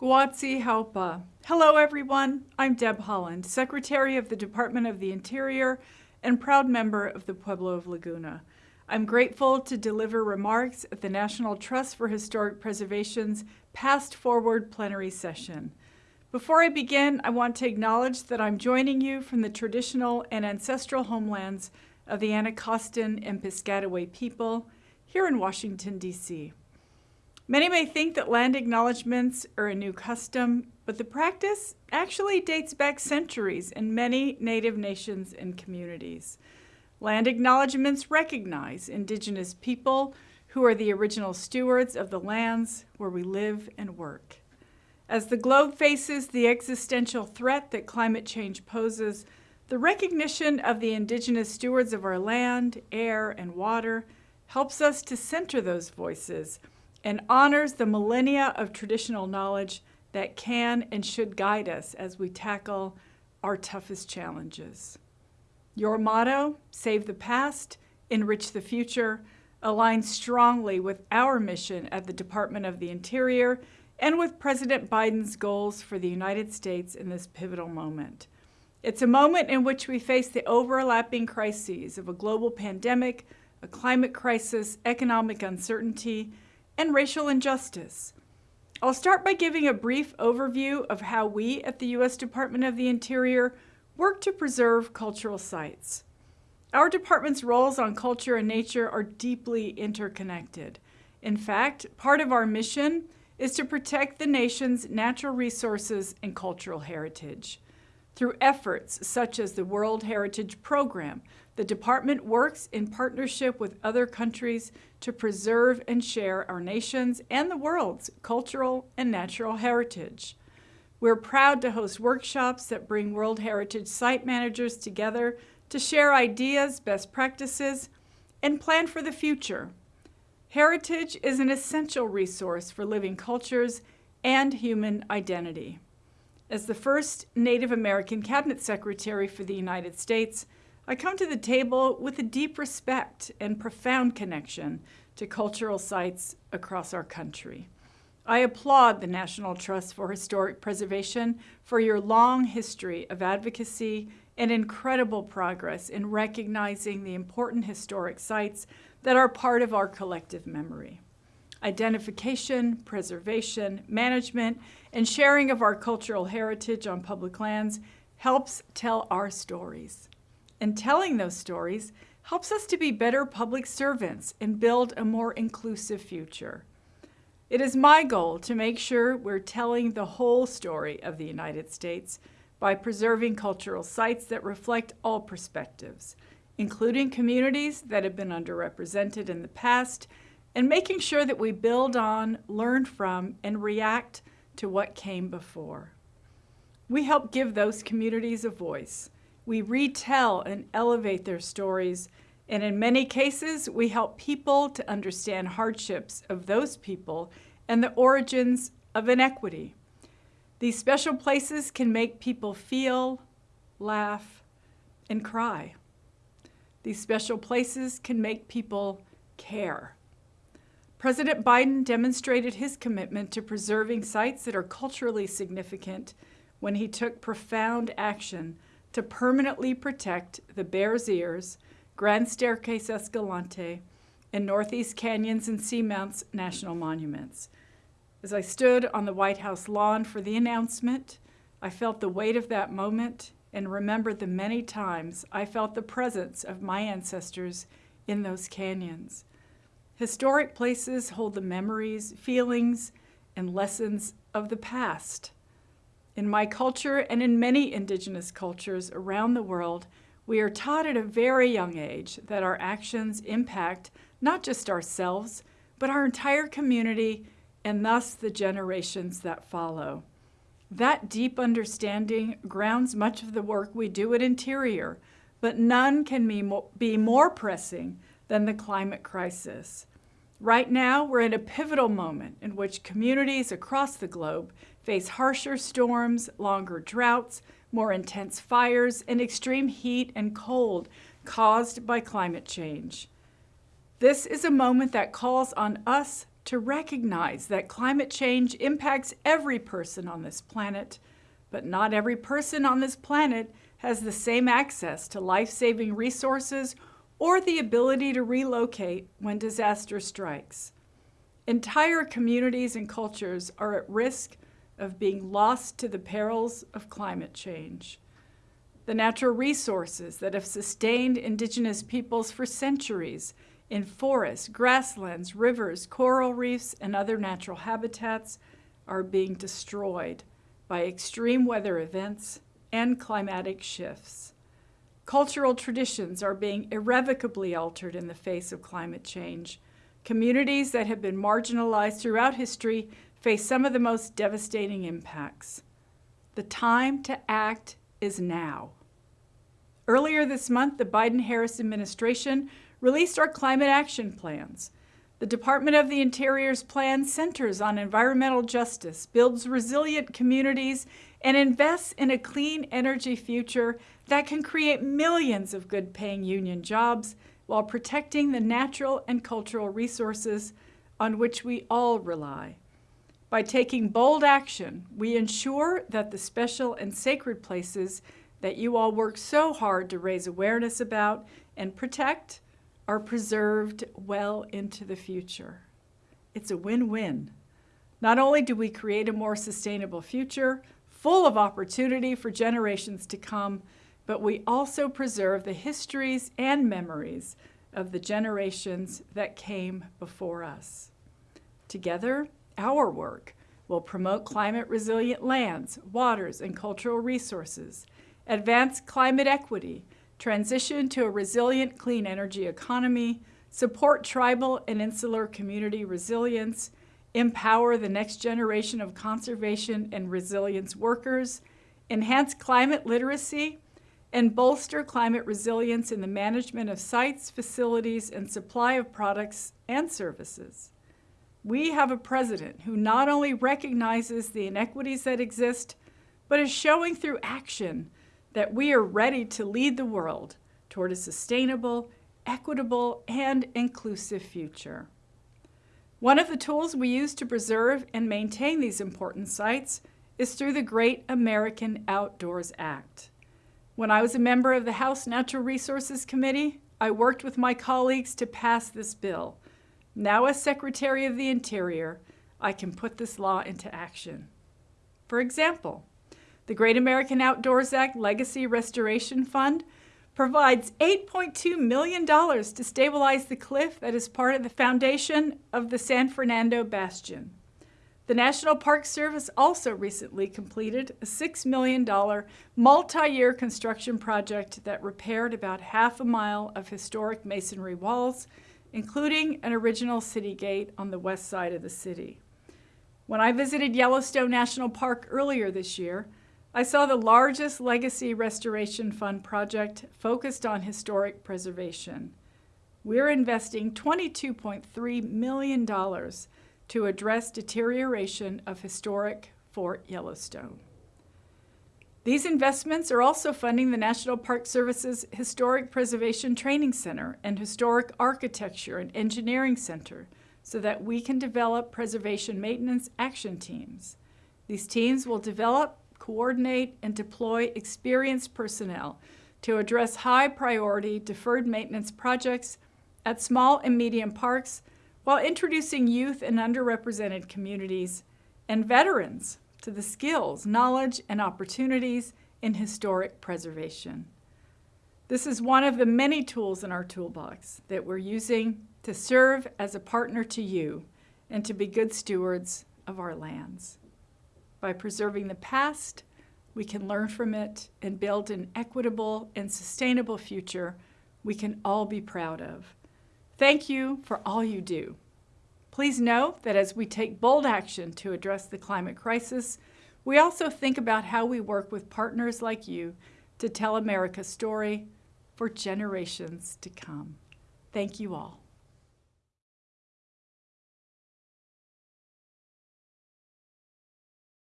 Guatsi Haupa. Hello, everyone. I'm Deb Haaland, Secretary of the Department of the Interior and proud member of the Pueblo of Laguna. I'm grateful to deliver remarks at the National Trust for Historic Preservation's Past Forward plenary session. Before I begin, I want to acknowledge that I'm joining you from the traditional and ancestral homelands of the Anacostan and Piscataway people here in Washington, D.C. Many may think that land acknowledgements are a new custom, but the practice actually dates back centuries in many Native nations and communities. Land acknowledgements recognize Indigenous people who are the original stewards of the lands where we live and work. As the globe faces the existential threat that climate change poses, the recognition of the Indigenous stewards of our land, air, and water helps us to center those voices and honors the millennia of traditional knowledge that can and should guide us as we tackle our toughest challenges. Your motto, Save the Past, Enrich the Future, aligns strongly with our mission at the Department of the Interior and with President Biden's goals for the United States in this pivotal moment. It's a moment in which we face the overlapping crises of a global pandemic, a climate crisis, economic uncertainty, and racial injustice. I'll start by giving a brief overview of how we at the U.S. Department of the Interior work to preserve cultural sites. Our department's roles on culture and nature are deeply interconnected. In fact, part of our mission is to protect the nation's natural resources and cultural heritage. Through efforts such as the World Heritage Program, the department works in partnership with other countries to preserve and share our nation's and the world's cultural and natural heritage. We're proud to host workshops that bring World Heritage site managers together to share ideas, best practices, and plan for the future. Heritage is an essential resource for living cultures and human identity. As the first Native American Cabinet Secretary for the United States, I come to the table with a deep respect and profound connection to cultural sites across our country. I applaud the National Trust for Historic Preservation for your long history of advocacy and incredible progress in recognizing the important historic sites that are part of our collective memory. Identification, preservation, management, and sharing of our cultural heritage on public lands helps tell our stories. And telling those stories helps us to be better public servants and build a more inclusive future. It is my goal to make sure we're telling the whole story of the United States by preserving cultural sites that reflect all perspectives, including communities that have been underrepresented in the past, and making sure that we build on, learn from, and react to what came before. We help give those communities a voice. We retell and elevate their stories, and in many cases, we help people to understand hardships of those people and the origins of inequity. These special places can make people feel, laugh, and cry. These special places can make people care. President Biden demonstrated his commitment to preserving sites that are culturally significant when he took profound action to permanently protect the Bears Ears, Grand Staircase Escalante, and Northeast Canyons and Seamounts National Monuments. As I stood on the White House lawn for the announcement, I felt the weight of that moment and remembered the many times I felt the presence of my ancestors in those canyons. Historic places hold the memories, feelings, and lessons of the past. In my culture and in many indigenous cultures around the world, we are taught at a very young age that our actions impact not just ourselves, but our entire community and thus the generations that follow. That deep understanding grounds much of the work we do at Interior, but none can be more pressing than the climate crisis. Right now, we're in a pivotal moment in which communities across the globe face harsher storms, longer droughts, more intense fires, and extreme heat and cold caused by climate change. This is a moment that calls on us to recognize that climate change impacts every person on this planet, but not every person on this planet has the same access to life-saving resources or the ability to relocate when disaster strikes. Entire communities and cultures are at risk of being lost to the perils of climate change. The natural resources that have sustained indigenous peoples for centuries in forests, grasslands, rivers, coral reefs, and other natural habitats are being destroyed by extreme weather events and climatic shifts. Cultural traditions are being irrevocably altered in the face of climate change. Communities that have been marginalized throughout history face some of the most devastating impacts. The time to act is now. Earlier this month, the Biden-Harris administration released our climate action plans. The Department of the Interior's plan centers on environmental justice, builds resilient communities, and invests in a clean energy future that can create millions of good-paying union jobs while protecting the natural and cultural resources on which we all rely. By taking bold action, we ensure that the special and sacred places that you all work so hard to raise awareness about and protect are preserved well into the future. It's a win-win. Not only do we create a more sustainable future, full of opportunity for generations to come, but we also preserve the histories and memories of the generations that came before us. Together, our work will promote climate-resilient lands, waters, and cultural resources, advance climate equity, transition to a resilient clean energy economy, support tribal and insular community resilience, empower the next generation of conservation and resilience workers, enhance climate literacy, and bolster climate resilience in the management of sites, facilities, and supply of products and services. We have a president who not only recognizes the inequities that exist, but is showing through action that we are ready to lead the world toward a sustainable, equitable, and inclusive future. One of the tools we use to preserve and maintain these important sites is through the Great American Outdoors Act. When I was a member of the House Natural Resources Committee, I worked with my colleagues to pass this bill. Now as Secretary of the Interior, I can put this law into action. For example, the Great American Outdoors Act Legacy Restoration Fund provides $8.2 million to stabilize the cliff that is part of the foundation of the San Fernando Bastion. The National Park Service also recently completed a $6 million multi-year construction project that repaired about half a mile of historic masonry walls, including an original city gate on the west side of the city. When I visited Yellowstone National Park earlier this year, I saw the largest Legacy Restoration Fund project focused on historic preservation. We're investing $22.3 million to address deterioration of historic Fort Yellowstone. These investments are also funding the National Park Service's Historic Preservation Training Center and Historic Architecture and Engineering Center so that we can develop preservation maintenance action teams. These teams will develop coordinate, and deploy experienced personnel to address high-priority deferred maintenance projects at small and medium parks while introducing youth and underrepresented communities and veterans to the skills, knowledge, and opportunities in historic preservation. This is one of the many tools in our toolbox that we're using to serve as a partner to you and to be good stewards of our lands. By preserving the past, we can learn from it and build an equitable and sustainable future we can all be proud of. Thank you for all you do. Please know that as we take bold action to address the climate crisis, we also think about how we work with partners like you to tell America's story for generations to come. Thank you all.